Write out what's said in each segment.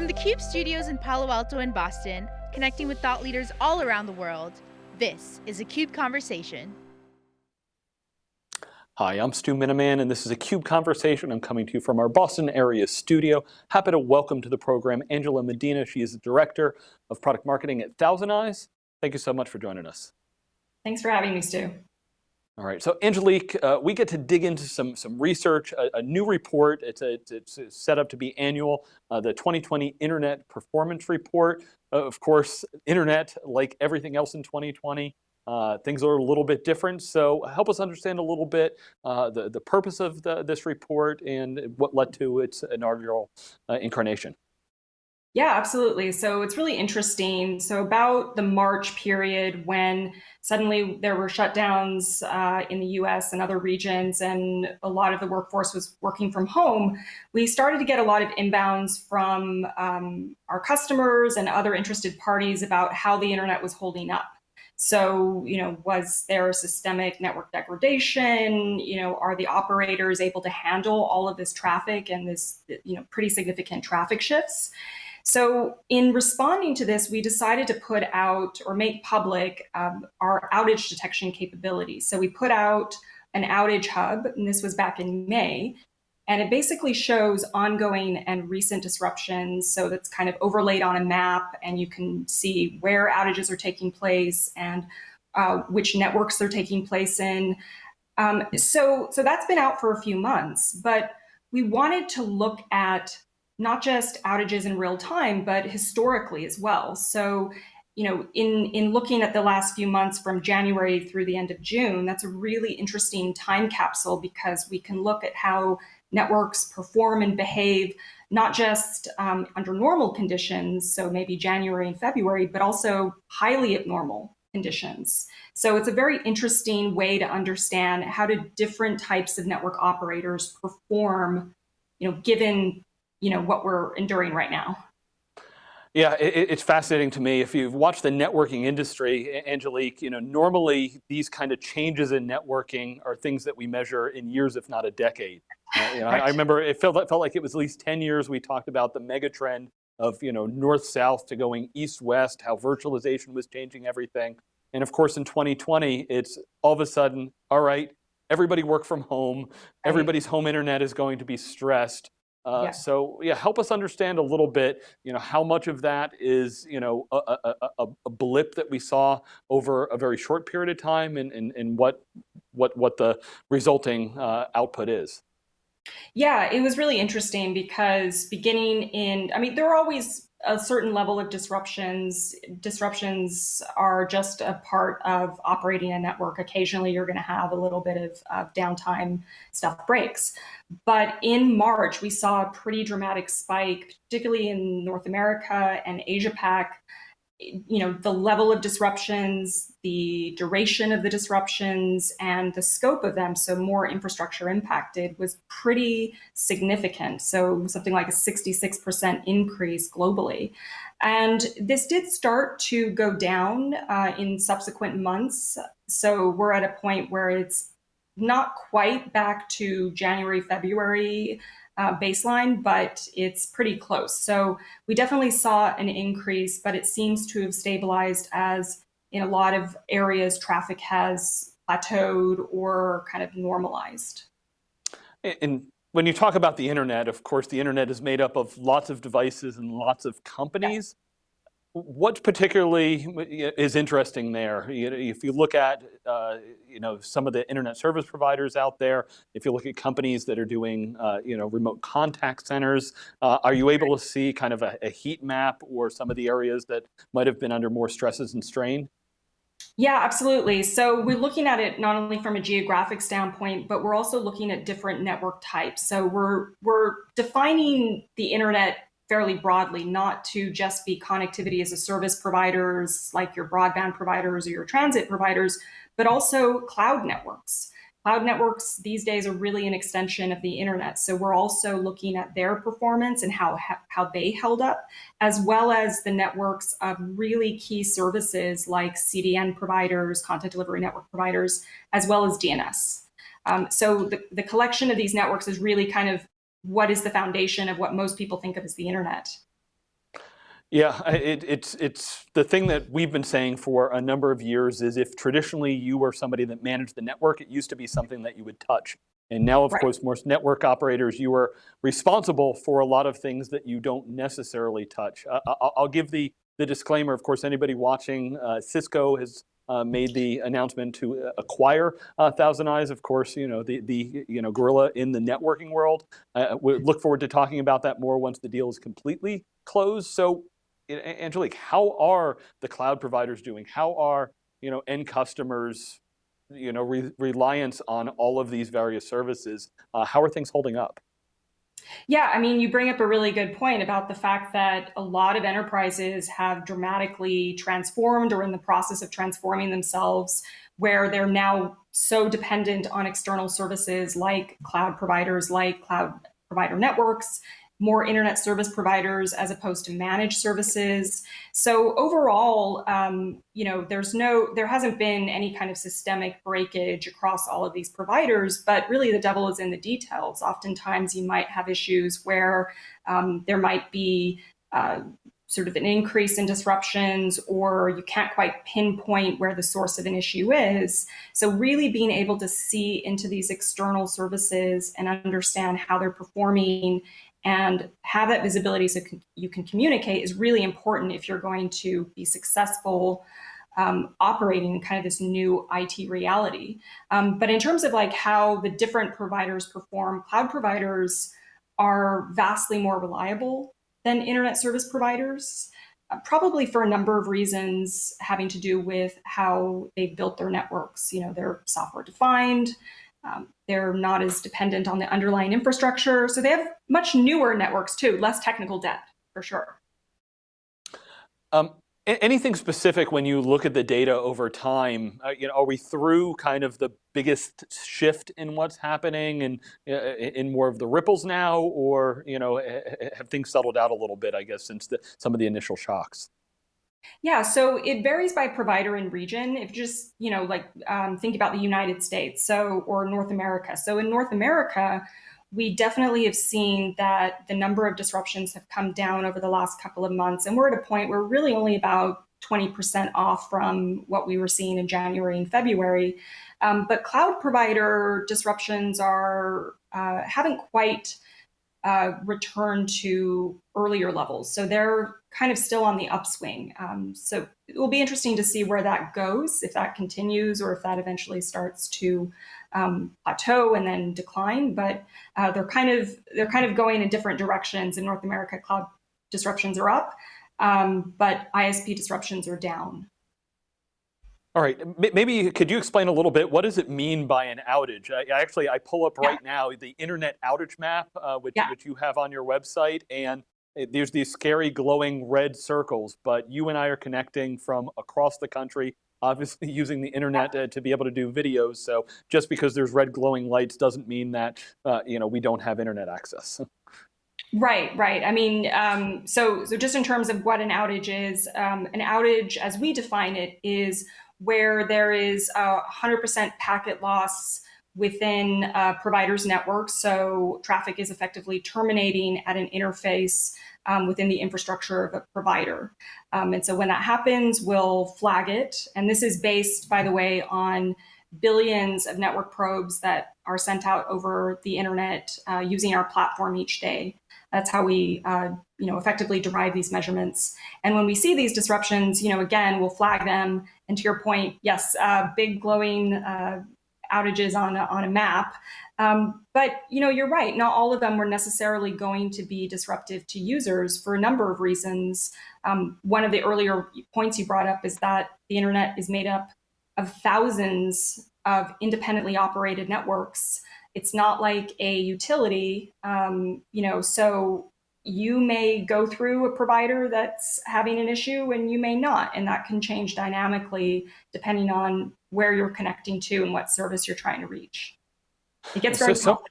From the CUBE studios in Palo Alto and Boston, connecting with thought leaders all around the world, this is a CUBE Conversation. Hi, I'm Stu Miniman, and this is a CUBE Conversation. I'm coming to you from our Boston area studio. Happy to welcome to the program Angelique Medina. She is the Director of Product Marketing at ThousandEyes. Thank you so much for joining us. Thanks for having me, Stu. All right, so Angelique, uh, we get to dig into some, some research, a, a new report. It's, a, it's, set up to be annual, uh, the 2020 Internet Performance Report. Uh, of course, Internet, like everything else in 2020, uh, things are a little bit different. So help us understand a little bit uh, the, the purpose of the, this report and what led to its inaugural uh, incarnation. Yeah, absolutely. So it's really interesting. So about the March period when suddenly there were shutdowns uh, in the US and other regions and a lot of the workforce was working from home, we started to get a lot of inbounds from um, our customers and other interested parties about how the internet was holding up. So, you know, was there systemic network degradation? You know, are the operators able to handle all of this traffic and this, you know, pretty significant traffic shifts? So in responding to this, we decided to put out or make public um, our outage detection capabilities. So we put out an outage hub, and this was back in May, and it basically shows ongoing and recent disruptions. So that's kind of overlaid on a map, and you can see where outages are taking place and uh, which networks they're taking place in. Um, so, so that's been out for a few months, but we wanted to look at not just outages in real time, but historically as well. So, you know, in, in looking at the last few months from January through the end of June, that's a really interesting time capsule because we can look at how networks perform and behave, not just um, under normal conditions, so maybe January and February, but also highly abnormal conditions. So it's a very interesting way to understand how do different types of network operators perform, you know, given you know, what we're enduring right now. Yeah, it, it's fascinating to me. If you've watched the networking industry, Angelique, you know, normally these kind of changes in networking are things that we measure in years, if not a decade. Uh, you know, right. I, I, remember it felt, it felt like it was at least 10 years we talked about the mega trend of, you know, north-south to going east-west, how virtualization was changing everything. And of course, in 2020, it's all of a sudden, all right, everybody work from home, everybody's home internet is going to be stressed. Uh, yeah. So yeah, help us understand a little bit, you know, how much of that is, you know, a, a, a, a blip that we saw over a very short period of time and, and, and what, what, what the resulting uh, output is. Yeah, it was really interesting because beginning in, I mean, there are always a certain level of disruptions. Disruptions are just a part of operating a network. Occasionally, you're going to have a little bit of, of downtime, stuff breaks. But in March, we saw a pretty dramatic spike, particularly in North America and Asia Pac. You know, the level of disruptions, the duration of the disruptions, and the scope of them, so more infrastructure impacted, was pretty significant. So something like a 66% increase globally. And this did start to go down uh, in subsequent months. So we're at a point where it's not quite back to January, February uh, baseline, but it's pretty close. So we definitely saw an increase, but it seems to have stabilized as in a lot of areas, traffic has plateaued or kind of normalized. And when you talk about the internet, of course, the internet is made up of lots of devices and lots of companies. Yeah. What particularly is interesting there? If you look at uh, you know some of the internet service providers out there, if you look at companies that are doing uh, you know remote contact centers, uh, are you able to see kind of a, a, heat map or some of the areas that might have been under more stresses and strain? Yeah, absolutely. So we're looking at it not only from a geographic standpoint, but we're also looking at different network types. So we're we're defining the internet fairly broadly, not to just be connectivity as a service providers like your broadband providers or your transit providers, but also cloud networks. Cloud networks these days are really an extension of the internet. So we're also looking at their performance and how, how they held up, as well as the networks of really key services like CDN providers, content delivery network providers, as well as DNS. Um, so the, the collection of these networks is really kind of what is the foundation of what most people think of as the internet. Yeah, it, it's it's the thing that we've been saying for a number of years is if traditionally you were somebody that managed the network, it used to be something that you would touch. And now, of right. course, most network operators, you are responsible for a lot of things that you don't necessarily touch. Uh, I'll give the, the disclaimer, of course, anybody watching, uh, Cisco has uh, made the announcement to uh, acquire uh, ThousandEyes, of course, you know, the, the you know, gorilla in the networking world. Uh, we look forward to talking about that more once the deal is completely closed. So, Angelique, how are the cloud providers doing? How are you know, end customers you know, re reliance on all of these various services. Uh, how are things holding up? Yeah, I mean, you bring up a really good point about the fact that a lot of enterprises have dramatically transformed or in the process of transforming themselves, where they're now so dependent on external services like cloud providers, like cloud provider networks, more internet service providers as opposed to managed services. So overall, um, you know, there's no, there hasn't been any kind of systemic breakage across all of these providers, but really the devil is in the details. Oftentimes you might have issues where um, there might be uh, sort of an increase in disruptions or you can't quite pinpoint where the source of an issue is. So really being able to see into these external services and understand how they're performing and have that visibility so you can communicate is really important if you're going to be successful um, operating in kind of this new IT reality. Um, but in terms of like how the different providers perform, cloud providers are vastly more reliable than internet service providers, uh, probably for a number of reasons having to do with how they've built their networks. You know, they're software defined, um, they're not as dependent on the underlying infrastructure. So they have much newer networks too, less technical debt for sure. Um, anything specific when you look at the data over time? Uh, you know, are we through kind of the biggest shift in what's happening and uh, in more of the ripples now, or you know, have things settled out a little bit? I guess since the, some of the initial shocks. Yeah, so it varies by provider and region. If just, you know, like um, think about the United States, so or North America. So in North America, we definitely have seen that the number of disruptions have come down over the last couple of months, and we're at a point where we're really only about 20% off from what we were seeing in January and February. Um, but cloud provider disruptions are uh, haven't quite uh, return to earlier levels. So they're kind of still on the upswing. Um, so it will be interesting to see where that goes, if that continues or if that eventually starts to um, plateau and then decline. But uh, they're kind of they're kind of going in different directions. In North America, cloud disruptions are up, um, but ISP disruptions are down. All right, maybe could you explain a little bit, what does it mean by an outage? I, actually, I pull up right yeah. now the internet outage map, uh, which, yeah. which you have on your website, and there's these scary glowing red circles, but you and I are connecting from across the country, obviously using the internet to, to be able to do videos. So just because there's red glowing lights doesn't mean that uh, you know we don't have internet access. Right, right. I mean, um, so so just in terms of what an outage is, um, an outage, as we define it, is where there is a 100% packet loss within a provider's network. So traffic is effectively terminating at an interface um, within the infrastructure of a provider. Um, and so when that happens, we'll flag it. And this is based, by the way, on billions of network probes that are sent out over the internet uh, using our platform each day. That's how we, uh, you know, effectively derive these measurements. And when we see these disruptions, you know, again, we'll flag them. And to your point, yes, uh, big glowing uh, outages on a, on a map. Um, but you know, you're right. Not all of them were necessarily going to be disruptive to users for a number of reasons. Um, one of the earlier points you brought up is that the internet is made up of thousands of independently operated networks it's not like a utility, um, you know, so you may go through a provider that's having an issue and you may not, and that can change dynamically depending on where you're connecting to and what service you're trying to reach. It gets very so, so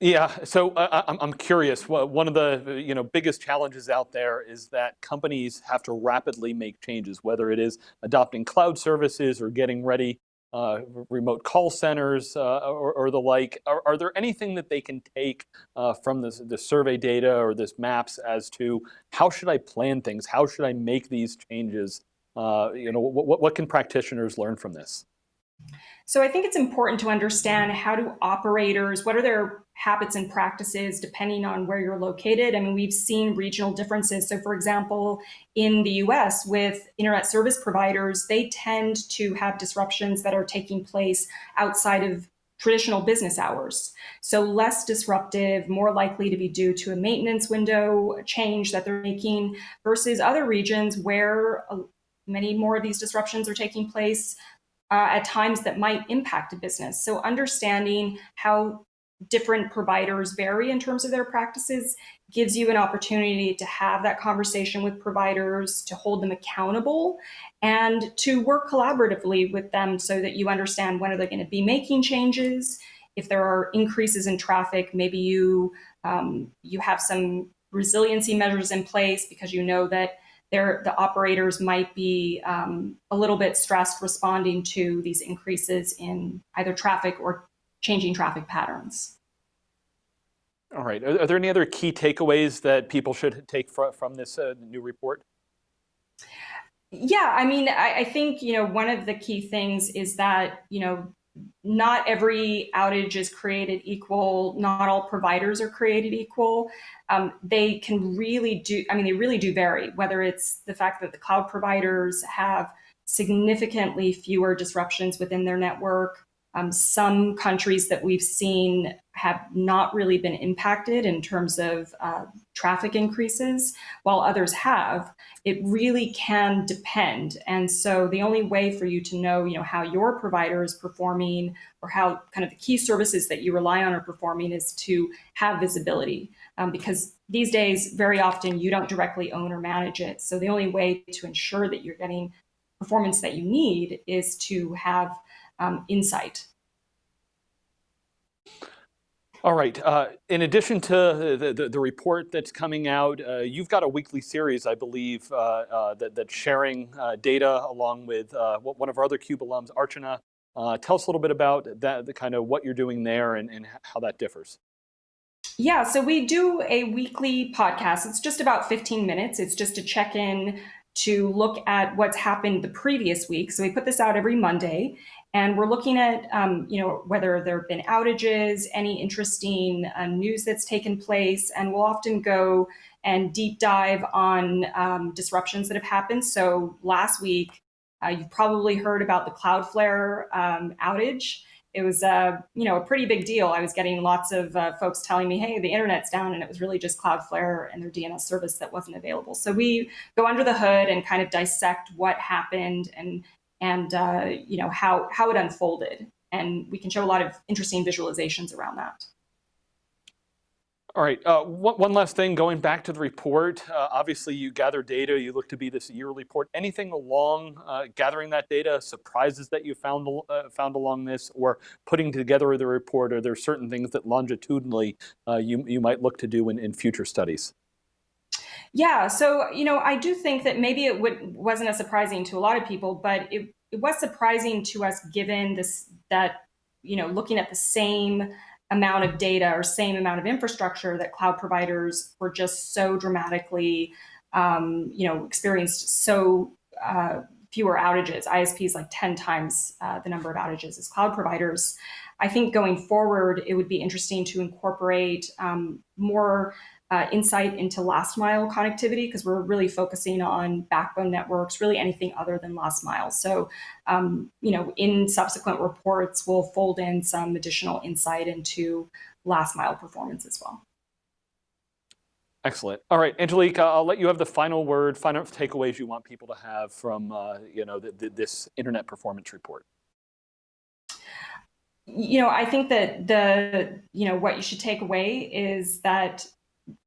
yeah, so uh, I'm, I'm curious. One of the you know biggest challenges out there is that companies have to rapidly make changes, whether it is adopting cloud services or getting ready uh, remote call centers uh, or, or, the like. Are, are, there anything that they can take uh, from this, this survey data or this maps as to how should I plan things? How should I make these changes? Uh, you know, what, what can practitioners learn from this? So I think it's important to understand how do operators, what are their habits and practices depending on where you're located. I mean, we've seen regional differences. So for example, in the US with internet service providers, they tend to have disruptions that are taking place outside of traditional business hours. So less disruptive, more likely to be due to a maintenance window change that they're making versus other regions where uh, many more of these disruptions are taking place uh, at times that might impact a business. So understanding how different providers vary in terms of their practices gives you an opportunity to have that conversation with providers, to hold them accountable, and to work collaboratively with them so that you understand when are they going to be making changes. If there are increases in traffic, maybe you um, you have some resiliency measures in place because you know that the operators might be um, a little bit stressed responding to these increases in either traffic or changing traffic patterns. All right. Are, are there any other key takeaways that people should take fr from this uh, new report? Yeah, I mean, I, I think, you know, one of the key things is that, you know, not every outage is created equal. Not all providers are created equal. Um, they can really do, I mean, they really do vary, whether it's the fact that the cloud providers have significantly fewer disruptions within their network. Um, some countries that we've seen have not really been impacted in terms of uh, traffic increases, while others have. It really can depend. And so the only way for you to know, you know, how your provider is performing or how kind of the key services that you rely on are performing is to have visibility. Um, because these days, very often you don't directly own or manage it. So the only way to ensure that you're getting performance that you need is to have um, insight all right. Uh, in addition to the, the, the, report that's coming out, uh, you've got a weekly series, I believe, uh, uh that, that's sharing uh, data along with uh, one of our other CUBE alums, Archana. tell us a little bit about that, the kind of what you're doing there and, and how that differs. Yeah, so we do a weekly podcast. It's just about 15 minutes. It's just a check in to look at what's happened the previous week. So we put this out every Monday and we're looking at, um, you know, whether there have been outages, any interesting uh, news that's taken place, and we'll often go and deep dive on um, disruptions that have happened. So last week, uh, you've probably heard about the Cloudflare um, outage. It was a, you know, a pretty big deal. I was getting lots of uh, folks telling me, hey, the internet's down, and it was really just Cloudflare and their DNS service that wasn't available. So we go under the hood and kind of dissect what happened and and uh, you know how how it unfolded. And we can show a lot of interesting visualizations around that. All right, uh, one, last thing, going back to the report, uh, obviously you gather data, you look to be this yearly report. Anything along uh, gathering that data, surprises that you found, uh, found along this, or putting together the report, are there certain things that longitudinally uh, you, you might look to do in, in future studies? Yeah, so you know, I do think that maybe it would, wasn't as surprising to a lot of people, but it, it was surprising to us given this that you know looking at the same amount of data or same amount of infrastructure that cloud providers were just so dramatically um, you know experienced so uh, fewer outages. ISPs like 10 times uh, the number of outages as cloud providers. I think going forward, it would be interesting to incorporate um, more uh, insight into last mile connectivity because we're really focusing on backbone networks, really anything other than last mile. So, um, you know, in subsequent reports, we'll fold in some additional insight into last mile performance as well. Excellent. All right, Angelique, I'll let you have the final word, final takeaways you want people to have from, uh, you know, the, the, this internet performance report. You know, I think that the, you know, what you should take away is that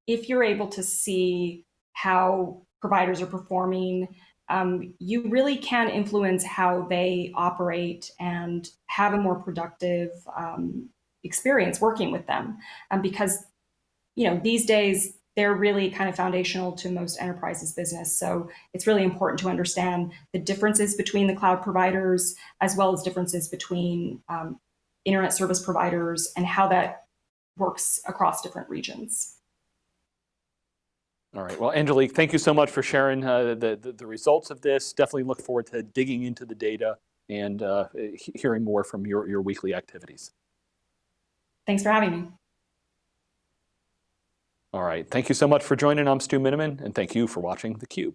if you're able to see how providers are performing, um, you really can influence how they operate and have a more productive um, experience working with them. Um, because, you know, these days, they're really kind of foundational to most enterprises business. So it's really important to understand the differences between the cloud providers, as well as differences between um, internet service providers and how that works across different regions. All right. Well, Angelique, thank you so much for sharing uh, the, the, the results of this. Definitely look forward to digging into the data and uh, hearing more from your, your weekly activities. Thanks for having me. All right. Thank you so much for joining. I'm Stu Miniman, and thank you for watching theCUBE.